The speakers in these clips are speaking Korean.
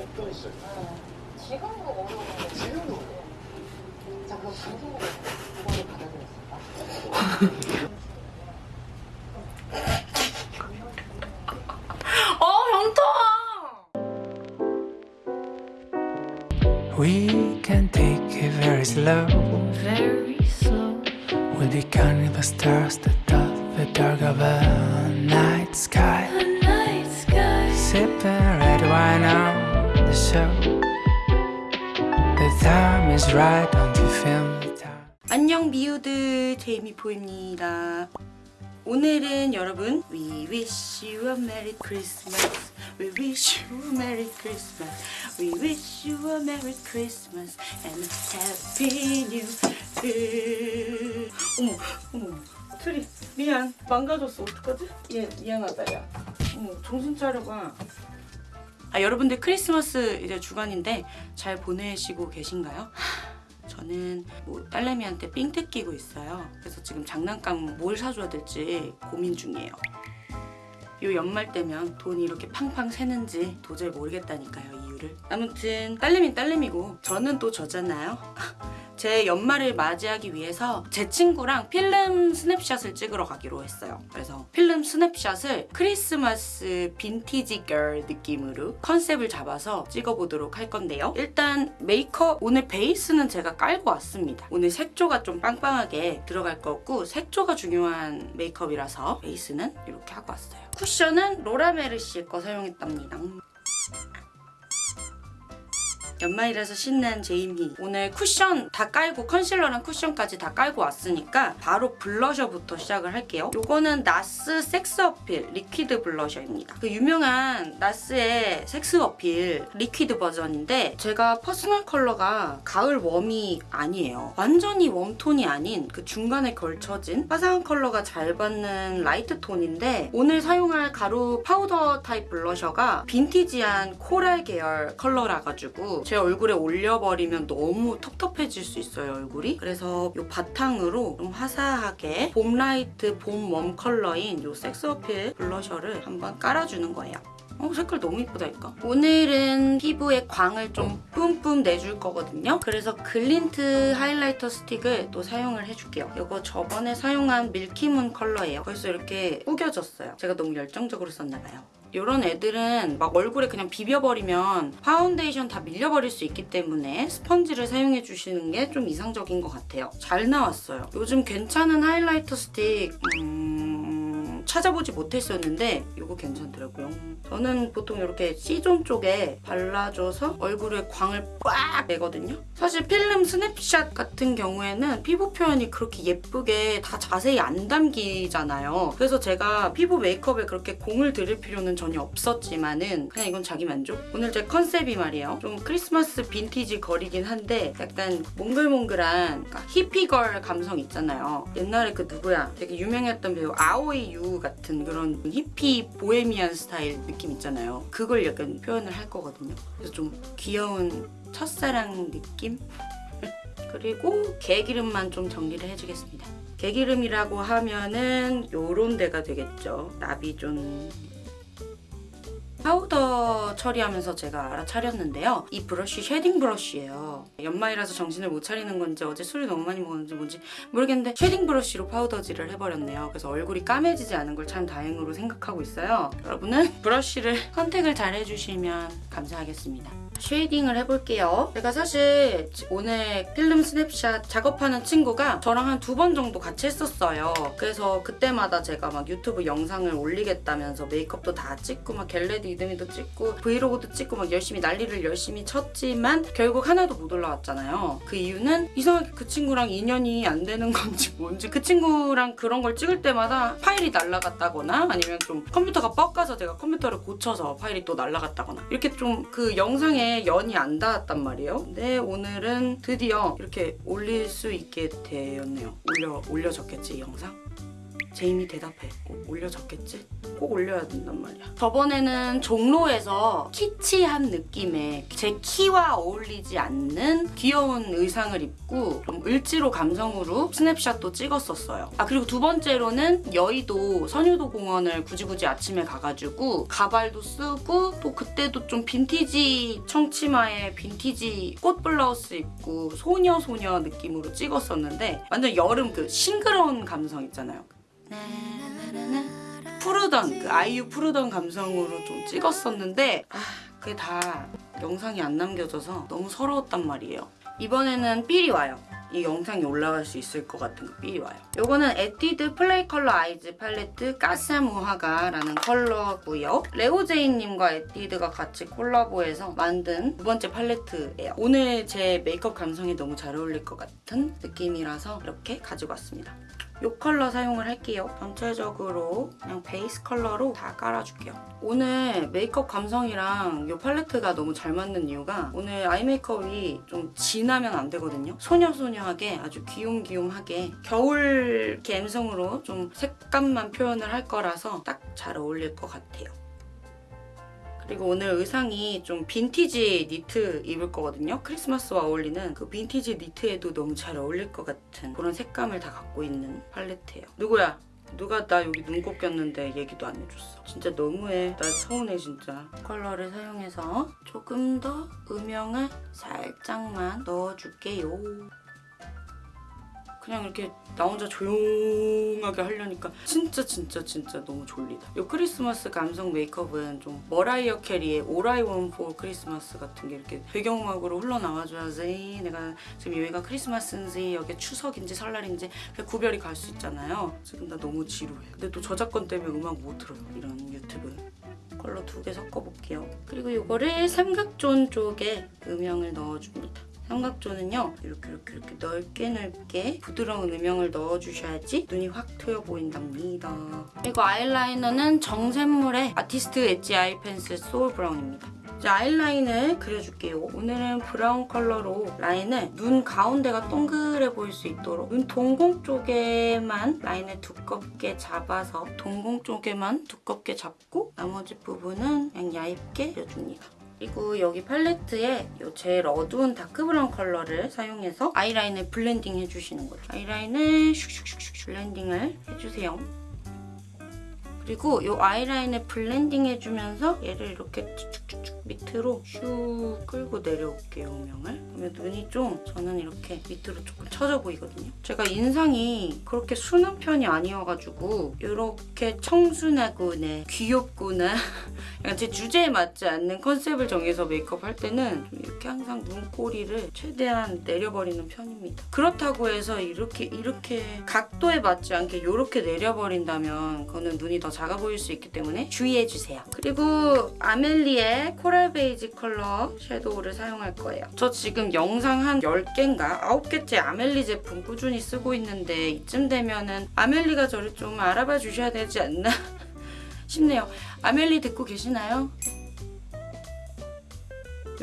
없던 시절. 네. 지금도 어려운데 지금도 자 그럼 방송으로 그거를 받아들였을까? 어 현타! We can take it very slow. Very slow. We'll be counting the stars that dot the dark of a 안녕 미우들 제이미포입니다. 오늘은 여러분 We wish you a merry Christmas We wish you a merry Christmas We wish you a merry Christmas And a happy new year 어머 어머 트리 미안 망가졌어 어떡하지? 얘 미안하다 야 어머 정신 차려봐 아 여러분들 크리스마스 이제 주간인데 잘 보내시고 계신가요? 저는 뭐 딸내미한테 삥 뜯기고 있어요. 그래서 지금 장난감 뭘 사줘야 될지 고민 중이에요. 요 연말 때면 돈이 이렇게 팡팡 새는지 도저히 모르겠다니까요 이유를. 아무튼 딸내미 딸내미고 저는 또 저잖아요. 제 연말을 맞이하기 위해서 제 친구랑 필름 스냅샷을 찍으러 가기로 했어요. 그래서 필름 스냅샷을 크리스마스 빈티지 girl 느낌으로 컨셉을 잡아서 찍어보도록 할 건데요. 일단 메이크업 오늘 베이스는 제가 깔고 왔습니다. 오늘 색조가 좀 빵빵하게 들어갈 거고 색조가 중요한 메이크업이라서 베이스는 이렇게 하고 왔어요. 쿠션은 로라메르시 거 사용했답니다. 연말이라서 신난 제이미. 오늘 쿠션 다 깔고 컨실러랑 쿠션까지 다 깔고 왔으니까 바로 블러셔부터 시작을 할게요. 요거는 나스 섹스 어필 liquid 블러셔입니다. 그 유명한 나스의 섹스 어필 liquid 버전인데 제가 퍼스널 컬러가 가을 warm이 아니에요. 완전히 warm톤이 아닌 그 중간에 걸쳐진 화사한 컬러가 잘 받는 light 톤인데 오늘 사용할 가루 파우더 타입 블러셔가 빈티지한 코랄 계열 컬러라 가지고 제 얼굴에 올려버리면 너무 텁텁해질 수 있어요 얼굴이 그래서 이 바탕으로 좀 화사하게 봄 light 봄 warm 컬러인 이 섹스 어필 블러셔를 한번 깔아주는 거예요 어, 색깔 너무 이쁘다니까. 오늘은 피부에 광을 좀 뿜뿜 내줄 거거든요. 그래서 글린트 하이라이터 스틱을 또 사용을 해줄게요. 이거 저번에 사용한 밀키문 컬러예요. 벌써 이렇게 구겨졌어요. 제가 너무 열정적으로 썼나봐요. 이런 애들은 막 얼굴에 그냥 비벼버리면 파운데이션 다 밀려버릴 수 있기 때문에 스펀지를 사용해 주시는 게 좀 이상적인 것 같아요. 잘 나왔어요. 요즘 괜찮은 하이라이터 스틱 음... 찾아보지 못했었는데 이거 괜찮더라고요. 저는 보통 이렇게 C존 쪽에 발라줘서 얼굴에 광을 빡 내거든요. 사실 필름 스냅샷 같은 경우에는 피부 표현이 그렇게 예쁘게 다 자세히 안 담기잖아요. 그래서 제가 피부 메이크업에 그렇게 공을 들일 필요는 전혀 없었지만 은 그냥 이건 자기 만족? 오늘 제 컨셉이 말이에요. 좀 크리스마스 빈티지 girl이긴 한데 약간 몽글몽글한 그러니까 히피 girl 감성 있잖아요. 옛날에 그 누구야? 되게 유명했던 배우 아오이 유 같은 그런 히피 보헤미안 스타일 느낌 있잖아요. 그걸 약간 표현을 할 거거든요. 그래서 좀 귀여운 첫사랑 느낌? 그리고 개기름만 좀 정리를 해주겠습니다. 개기름이라고 하면은 요런 데가 되겠죠. 나비존 파우더 처리하면서 제가 알아차렸는데요. 이 브러쉬 shading 브러쉬예요. 연말이라서 정신을 못 차리는 건지 어제 술을 너무 많이 먹었는지 뭔지 모르겠는데 shading 브러쉬로 파우더질을 해버렸네요. 그래서 얼굴이 까매지지 않은 걸 참 다행으로 생각하고 있어요. 여러분은 브러쉬를 선택을 잘 해주시면 감사하겠습니다. shading을 해볼게요. 제가 사실 오늘 필름 스냅샷 작업하는 친구가 저랑 한 두 번 정도 같이 했었어요. 그래서 그때마다 제가 막 유튜브 영상을 올리겠다면서 메이크업도 다 찍고 막 get ready with me도 찍고 브이로그도 찍고 막 열심히 난리를 열심히 쳤지만 결국 하나도 못 올라왔잖아요. 그 이유는 이상하게 그 친구랑 인연이 안 되는 건지 뭔지 그 친구랑 그런 걸 찍을 때마다 파일이 날라갔다거나 아니면 좀 컴퓨터가 뻑 가서 제가 컴퓨터를 고쳐서 파일이 또 날라갔다거나 이렇게 좀 그 영상에 연이 안 닿았단 말이에요. 근데 오늘은 드디어 이렇게 올릴 수 있게 되었네요. 올려, 올려졌겠지 이 영상? 제임이 대답해. 어, 올려졌겠지? 꼭 올려야 된단 말이야. 저번에는 종로에서 키치한 느낌의 제 키와 어울리지 않는 귀여운 의상을 입고 좀 을지로 감성으로 스냅샷도 찍었었어요. 아 그리고 두 번째로는 여의도 선유도 공원을 굳이 굳이 아침에 가가지고 가발도 쓰고 또 그때도 좀 빈티지 청치마에 빈티지 꽃 블라우스 입고 소녀 소녀 느낌으로 찍었었는데 완전 여름 그 싱그러운 감성 있잖아요. 푸르던 그 아이유 푸르던 감성으로 좀 찍었었는데 아 그게 다 영상이 안 남겨져서 너무 서러웠단 말이에요. 이번에는 삘이 와요. 이 영상이 올라갈 수 있을 것 같은 그 삘이 와요. 요거는 에뛰드 플레이 컬러 아이즈 팔레트 까사무하가라는 컬러고요. 레오제이님과 에뛰드가 같이 콜라보해서 만든 두 번째 팔레트예요. 오늘 제 메이크업 감성이 너무 잘 어울릴 것 같은 느낌이라서 이렇게 가지고 왔습니다. 이 컬러 사용을 할게요. 전체적으로 그냥 베이스 컬러로 다 깔아줄게요. 오늘 메이크업 감성이랑 이 팔레트가 너무 잘 맞는 이유가 오늘 eye 메이크업이 좀 진하면 안 되거든요. 소녀소녀하게 아주 귀욤귀욤하게 겨울 감성으로 좀 색감만 표현을 할 거라서 딱 잘 어울릴 것 같아요. 그리고 오늘 의상이 좀 빈티지 니트 입을 거거든요. 크리스마스와 어울리는 그 빈티지 니트에도 너무 잘 어울릴 것 같은 그런 색감을 다 갖고 있는 팔레트예요. 누구야? 누가 나 여기 눈곱 꼈는데 얘기도 안 해줬어. 진짜 너무해. 나 서운해 진짜. 컬러를 사용해서 조금 더 음영을 살짝만 넣어줄게요. 그냥 이렇게 나 혼자 조용하게 하려니까 진짜 진짜 진짜 너무 졸리다. 이 크리스마스 감성 메이크업은 좀 머라이어 캐리의 All I Want For Christmas 같은 게 이렇게 배경음악으로 흘러나와줘야지 내가 지금 여기가 크리스마스인지 여기 추석인지 설날인지 그 구별이 갈 수 있잖아요. 지금 나 너무 지루해. 근데 또 저작권 때문에 음악 못 들어요. 이런 유튜브. 컬러 두 개 섞어볼게요. 그리고 이거를 삼각존 쪽에 음영을 넣어줍니다. 삼각존은요 이렇게 이렇게 이렇게 넓게 넓게 부드러운 음영을 넣어주셔야지 눈이 확 트여 보인답니다. 그리고 아이라이너는 정샘물의 아티스트 엣지 아이 펜슬 소울 브라운입니다. 이제 아이라인을 그려줄게요. 오늘은 brown 컬러로 라인을 눈 가운데가 동그래 보일 수 있도록 눈 동공 쪽에만 라인을 두껍게 잡아서 동공 쪽에만 두껍게 잡고 나머지 부분은 그냥 얇게 그려줍니다. 그리고 여기 팔레트에 이 제일 어두운 dark brown 컬러를 사용해서 아이라인을 블렌딩 해주시는 거죠. 아이라인을 슉슉슉슉 블렌딩을 해주세요. 그리고 이 아이라인을 블렌딩 해주면서 얘를 이렇게 쭉쭉쭉 밑으로 슉 끌고 내려올게요, 음영을. 그러면 눈이 좀 저는 이렇게 밑으로 조금 처져 보이거든요. 제가 인상이 그렇게 순한 편이 아니어가지고 이렇게 청순하구나, 귀엽구나 약간 제 주제에 맞지 않는 컨셉을 정해서 메이크업 할 때는 좀 이렇게 항상 눈꼬리를 최대한 내려버리는 편입니다. 그렇다고 해서 이렇게 이렇게 각도에 맞지 않게 이렇게 내려버린다면 그거는 눈이 더 작아 보일 수 있기 때문에 주의해주세요. 그리고 아멜리의 coral 베이지 컬러 섀도우를 사용할 거예요. 저 지금 영상 한 10개인가 9개째 아멜리 제품 꾸준히 쓰고 있는데 이쯤 되면은 아멜리가 저를 좀 알아봐 주셔야 되지 않나 싶네요. 아멜리 듣고 계시나요?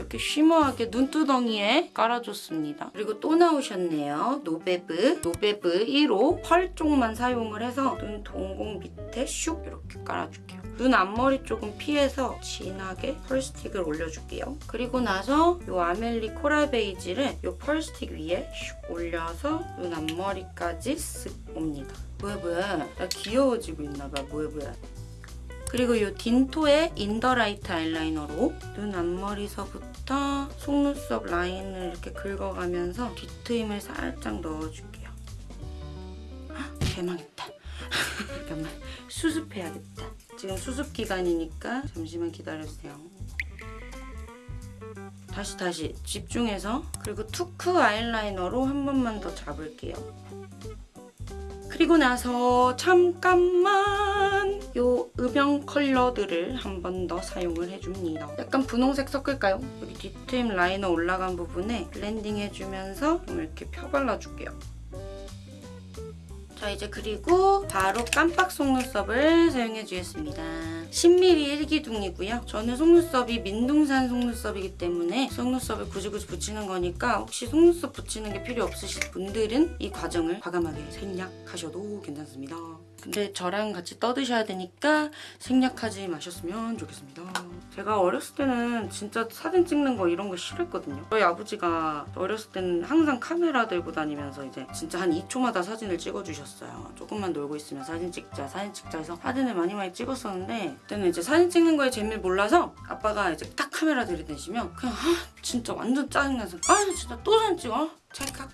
이렇게 shimmer하게 눈두덩이에 깔아줬습니다. 그리고 또 나오셨네요. 노베브. 노베브 1호 펄 쪽만 사용을 해서 눈 동공 밑에 슉 이렇게 깔아줄게요. 눈 앞머리 조금 피해서 진하게 펄 스틱을 올려줄게요. 그리고 나서 이 아멜리 coral 베이지를 이 펄 스틱 위에 슉 올려서 눈 앞머리까지 쓱 옵니다. 뭐야 뭐야 나 귀여워지고 있나봐 뭐야 뭐야 그리고 이 딘토의 인더라이트 아이라이너로 눈 앞머리서부터 속눈썹 라인을 이렇게 긁어가면서 뒤트임을 살짝 넣어줄게요. 헉, 개망했다. 잠깐만 수습해야겠다. 지금 수습 기간이니까 잠시만 기다려주세요. 다시 다시 집중해서 그리고 투크 아이라이너로 한 번만 더 잡을게요. 그리고 나서 잠깐만 요 음영 컬러들을 한 번 더 사용을 해줍니다. 약간 분홍색 섞을까요? 여기 뒤트임 라이너 올라간 부분에 블렌딩 해주면서 좀 이렇게 펴발라줄게요. 자 이제 그리고 바로 깜빡 속눈썹을 사용해 주겠습니다. 10mm 1기둥이고요. 저는 속눈썹이 민둥산 속눈썹이기 때문에 속눈썹을 굳이 굳이 붙이는 거니까 혹시 속눈썹 붙이는 게 필요 없으신 분들은 이 과정을 과감하게 생략하셔도 괜찮습니다. 근데 저랑 같이 떠드셔야 되니까 생략하지 마셨으면 좋겠습니다. 제가 어렸을 때는 진짜 사진 찍는 거 이런 거 싫어했거든요. 저희 아버지가 어렸을 때는 항상 카메라 들고 다니면서 이제 진짜 한 2초마다 사진을 찍어주셨어요. 조금만 놀고 있으면 사진 찍자, 사진 찍자 해서 사진을 많이 많이 찍었었는데 그때는 이제 사진 찍는 거에 재미를 몰라서 아빠가 이제 딱 카메라 들이대시면 그냥 아 진짜 완전 짜증나서 아 진짜 또 사진 찍어? 찰칵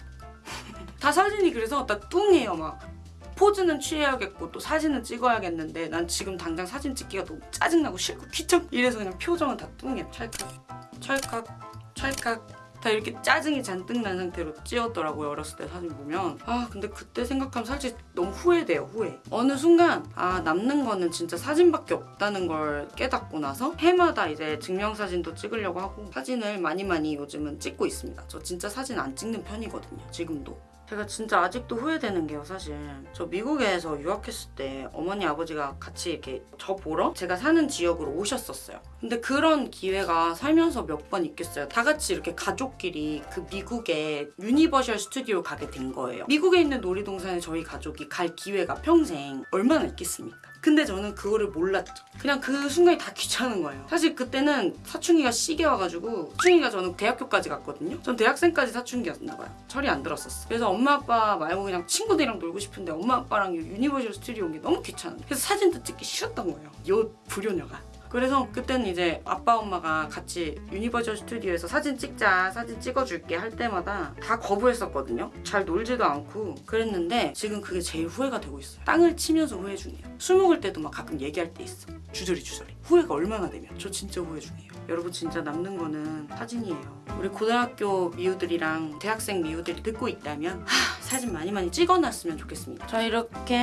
다 사진이 그래서 나 뚱해요 막 포즈는 취해야겠고 또 사진은 찍어야겠는데 난 지금 당장 사진 찍기가 너무 짜증나고 싫고 귀찮고 이래서 그냥 표정은 다 뚱해. 찰칵 찰칵 찰칵. 다 이렇게 짜증이 잔뜩 난 상태로 찍었더라고요 어렸을 때 사진 보면. 아 근데 그때 생각하면 사실 너무 후회돼요 후회. 어느 순간 아 남는 거는 진짜 사진밖에 없다는 걸 깨닫고 나서 해마다 이제 증명사진도 찍으려고 하고 사진을 많이 많이 요즘은 찍고 있습니다. 저 진짜 사진 안 찍는 편이거든요 지금도 제가 진짜 아직도 후회되는 게요 사실. 저 미국에서 유학했을 때 어머니 아버지가 같이 이렇게 저 보러 제가 사는 지역으로 오셨었어요. 근데 그런 기회가 살면서 몇 번 있겠어요. 다 같이 이렇게 가족끼리 그 미국의 유니버셜 스튜디오 가게 된 거예요. 미국에 있는 놀이동산에 저희 가족이 갈 기회가 평생 얼마나 있겠습니까 근데 저는 그거를 몰랐죠. 그냥 그 순간이 다 귀찮은 거예요. 사실 그때는 사춘기가 시게 와가지고 사춘기가 저는 대학교까지 갔거든요. 전 대학생까지 사춘기였나 봐요. 철이 안 들었었어. 그래서 엄마 아빠 말고 그냥 친구들이랑 놀고 싶은데 엄마 아빠랑 유니버셜 스튜디오 온 게 너무 귀찮은. 그래서 사진도 찍기 싫었던 거예요. 요 불효녀가. 그래서 그때는 이제 아빠 엄마가 같이 유니버셜 스튜디오에서 사진 찍자 사진 찍어줄게 할 때마다 다 거부했었거든요. 잘 놀지도 않고 그랬는데 지금 그게 제일 후회가 되고 있어요. 땅을 치면서 후회 중이에요. 술 먹을 때도 막 가끔 얘기할 때 있어. 주저리 주저리. 후회가 얼마나 되면? 저 진짜 후회 중이에요. 여러분 진짜 남는 거는 사진이에요. 우리 고등학교 미우들이랑 대학생 미우들이 듣고 있다면 하, 사진 많이 많이 찍어놨으면 좋겠습니다. 자 이렇게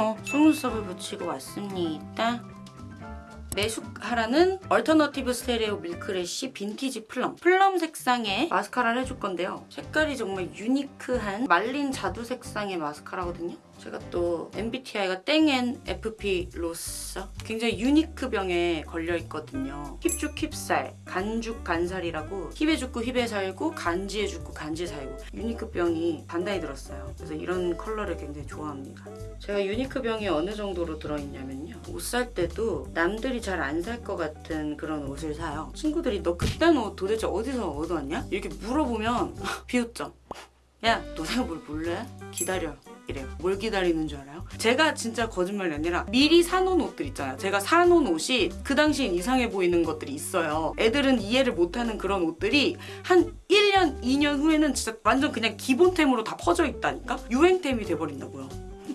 어, 속눈썹을 붙이고 왔습니다 마스카라는 얼터너티브 스테레오 밀크래쉬 빈티지 플럼. plum 색상의 마스카라를 해줄 건데요. 색깔이 정말 unique한 말린 자두 색상의 마스카라거든요 제가 또 MBTI가 땡NFP로서 굉장히 unique 병에 걸려있거든요. hip죽 hip살, 간죽 간살이라고 hip에 죽고 hip에 살고 간지에 죽고 간지에 살고 unique 병이 단단히 들었어요. 그래서 이런 컬러를 굉장히 좋아합니다. 제가 유니크 병이 어느 정도로 들어있냐면요. 옷 살 때도 남들이 잘 안 살 것 같은 그런 옷을 사요. 친구들이 너 그딴 옷 도대체 어디서 얻어왔냐? 이렇게 물어보면 비웃죠 야 너 내가 뭘 몰래? 기다려 이래요 뭘 기다리는 줄 알아요? 제가 진짜 거짓말이 아니라 미리 사놓은 옷들 있잖아요 제가 사놓은 옷이 그 당시엔 이상해 보이는 것들이 있어요 애들은 이해를 못하는 그런 옷들이 한 1년 2년 후에는 진짜 완전 그냥 기본템으로 다 퍼져 있다니까? 유행템이 돼버린다고요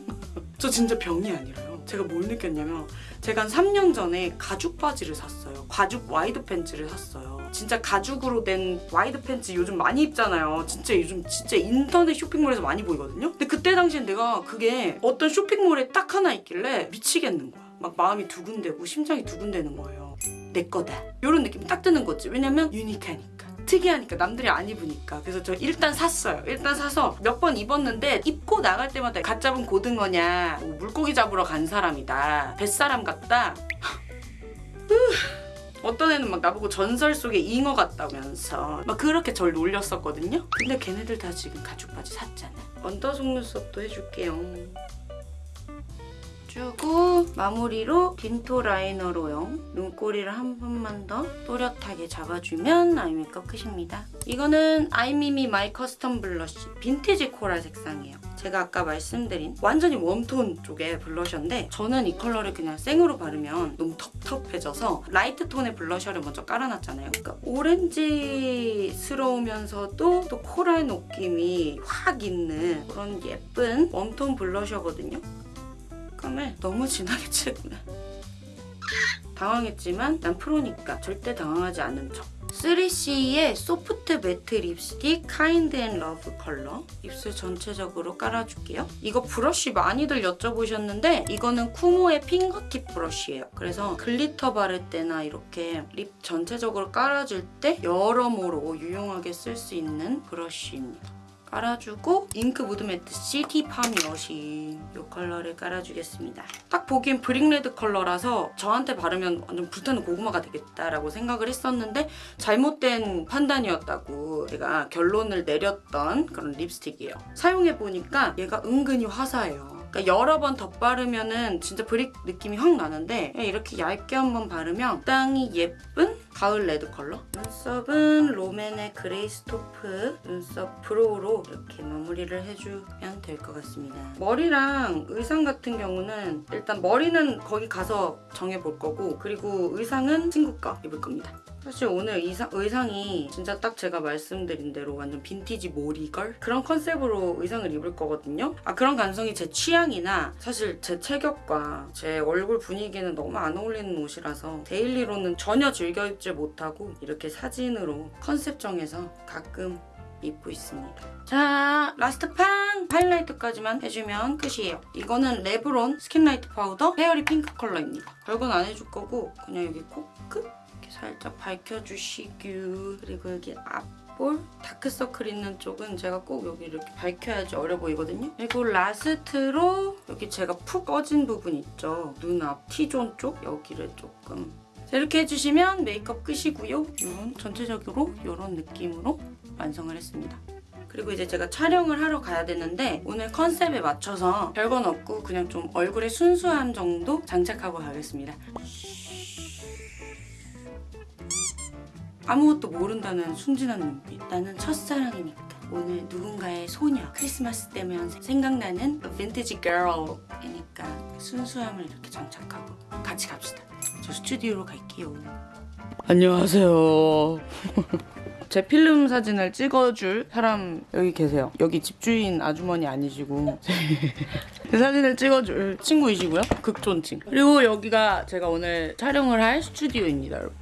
저 진짜 병이 아니라요 제가 뭘 느꼈냐면 제가 한 3년 전에 가죽 바지를 샀어요. 가죽 wide 팬츠를 샀어요. 진짜 가죽으로 된 wide 팬츠 요즘 많이 입잖아요. 진짜 요즘 진짜 인터넷 쇼핑몰에서 많이 보이거든요. 근데 그때 당시엔 내가 그게 어떤 쇼핑몰에 딱 하나 있길래 미치겠는 거야. 막 마음이 두근대고 심장이 두근대는 거예요. 내 거다. 이런 느낌이 딱 드는 거지. 왜냐면 unique하니까. 특이하니까 남들이 안 입으니까 그래서 저 일단 샀어요 일단 사서 몇 번 입었는데 입고 나갈 때마다 갓 잡은 고등어냐 뭐 물고기 잡으러 간 사람이다 뱃사람 같다 어떤 애는 막 나보고 전설 속의 잉어 같다면서 막 그렇게 절 놀렸었거든요. 근데 걔네들 다 지금 가죽 바지 샀잖아. under 속눈썹도 해줄게요. 주고 마무리로 딘토 라이너로요 눈꼬리를 한 번만 더 또렷하게 잡아주면 아이 메이크업 끝입니다. 이거는 아이미미 마이 커스텀 블러쉬. 빈티지 코랄 색상이에요. 제가 아까 말씀드린 완전히 warm tone 쪽의 블러셔인데 저는 이 컬러를 그냥 생으로 바르면 너무 텁텁해져서 light tone의 블러셔를 먼저 깔아놨잖아요. 그러니까 오렌지스러우면서도 또 coral 느낌이 확 있는 그런 예쁜 warm tone 블러셔거든요. 색감을 너무 진하게 칠했구나. 당황했지만 난 프로니까 절대 당황하지 않는 척. 3CE의 소프트 매트 립스틱 카인드 앤 러브 컬러 입술 전체적으로 깔아줄게요. 이거 브러쉬 많이들 여쭤보셨는데 이거는 쿠모의 fingertip 브러쉬예요. 그래서 글리터 바를 때나 이렇게 lip 전체적으로 깔아줄 때 여러모로 유용하게 쓸 수 있는 브러쉬입니다. 깔아주고 잉크 무드 매트 스틱 파미어시 이 컬러를 깔아주겠습니다. 딱 보기엔 brick red 컬러라서 저한테 바르면 완전 불타는 고구마가 되겠다라고 생각을 했었는데 잘못된 판단이었다고 제가 결론을 내렸던 그런 립스틱이에요. 사용해보니까 얘가 은근히 화사해요. 그러니까 여러 번 덧바르면 은 진짜 brick 느낌이 확 나는데 이렇게 얇게 한번 바르면 딱 이 예쁜 가을 red 컬러. 눈썹은 롬앤의 그레이 토프 눈썹 brow로 이렇게 마무리를 해주면 될 것 같습니다. 머리랑 의상 같은 경우는 일단 머리는 거기 가서 정해볼 거고 그리고 의상은 친구가 입을 겁니다. 사실 오늘 의상, 의상이 진짜 딱 제가 말씀드린 대로 완전 빈티지 모리걸 그런 컨셉으로 의상을 입을 거거든요. 아 그런 감성이 제 취향이나 사실 제 체격과 제 얼굴 분위기는 너무 안 어울리는 옷이라서 daily로는 전혀 즐겨 입지 못하고 이렇게 사진으로 컨셉 정해서 가끔 입고 있습니다. 자, last 팡! 하이라이트까지만 해주면 끝이에요. 이거는 레브론 스킨라이트 파우더 페어리 핑크 컬러입니다. 별건 안 해줄 거고 그냥 여기 코끝 이렇게 살짝 밝혀주시고 그리고 여기 앞 볼 다크서클 있는 쪽은 제가 꼭 여기 이렇게 밝혀야지 어려 보이거든요. 그리고 last로 여기 제가 푹 꺼진 부분 있죠. 눈앞 T존 쪽 여기를 조금 자, 이렇게 해주시면 메이크업 끝이고요. 이런 전체적으로 이런 느낌으로 완성을 했습니다. 그리고 이제 제가 촬영을 하러 가야 되는데 오늘 컨셉에 맞춰서 별건 없고 그냥 좀 얼굴에 순수함 정도 장착하고 가겠습니다. 아무것도 모른다는 순진한 눈빛. 나는 첫사랑이니까. 오늘 누군가의 소녀. 크리스마스 때면 생각나는 빈티지 걸이니까 순수함을 이렇게 장착하고 같이 갑시다. 저 스튜디오로 갈게요. 안녕하세요. 제 필름 사진을 찍어줄 사람 여기 계세요. 여기 집주인 아주머니 아니시고 제 사진을 찍어줄 친구이시고요. 극존칭. 그리고 여기가 제가 오늘 촬영을 할 스튜디오입니다, 여러분.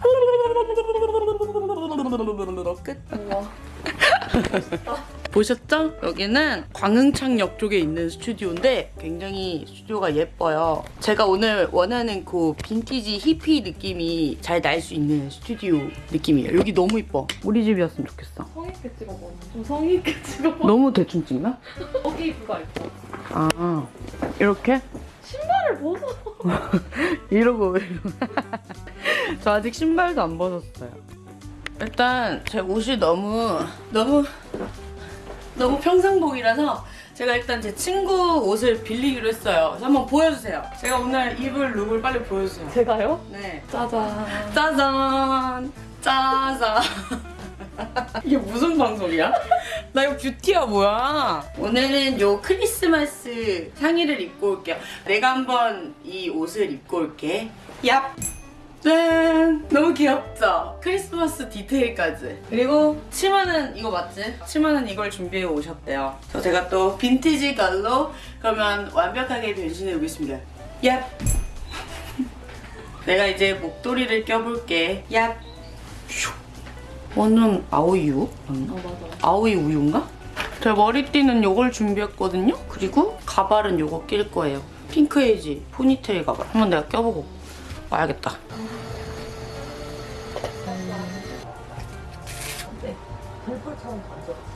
끝. 보셨죠? 여기는 광흥창역 쪽에 있는 스튜디오인데 굉장히 스튜디오가 예뻐요. 제가 오늘 원하는 그 빈티지 히피 느낌이 잘 날 수 있는 스튜디오 느낌이에요. 여기 너무 이뻐. 우리 집이었으면 좋겠어. 성의 있게 찍어봐. 좀 성의 있게 찍어봐. 너무 대충 찍나? 여기 그거 있고. 아 이렇게? 신발을 벗어. 이러고 이러고. 저 아직 신발도 안 벗었어요. 일단 제 옷이 너무 너무 너무 평상복이라서 제가 일단 제 친구 옷을 빌리기로 했어요. 한번 보여주세요. 제가 오늘 입을 look을 빨리 보여주세요. 제가요? 네. 짜잔. 짜잔 짜잔 이게 무슨 방송이야? 나 이거 뷰티야 뭐야 오늘은 요 크리스마스 상의를 입고 올게요 내가 한번 이 옷을 입고 올게 얍 짠! 너무 귀엽죠? 크리스마스 디테일까지. 그리고 치마는 이거 맞지? 치마는 이걸 준비해 오셨대요. 저 제가 또 빈티지 걸로 그러면 완벽하게 변신해 보겠습니다. 얍! 내가 이제 목도리를 껴볼게. 얍! 슉. 완전 아오이유? 맞나? 어 맞아. 아오이 우유인가? 제가 머리띠는 요걸 준비했거든요? 그리고 가발은 요거 낄 거예요. 핑크에이지 포니테일 가발. 한번 내가 껴보고 와야겠다. 네. 벌벌처럼 던져.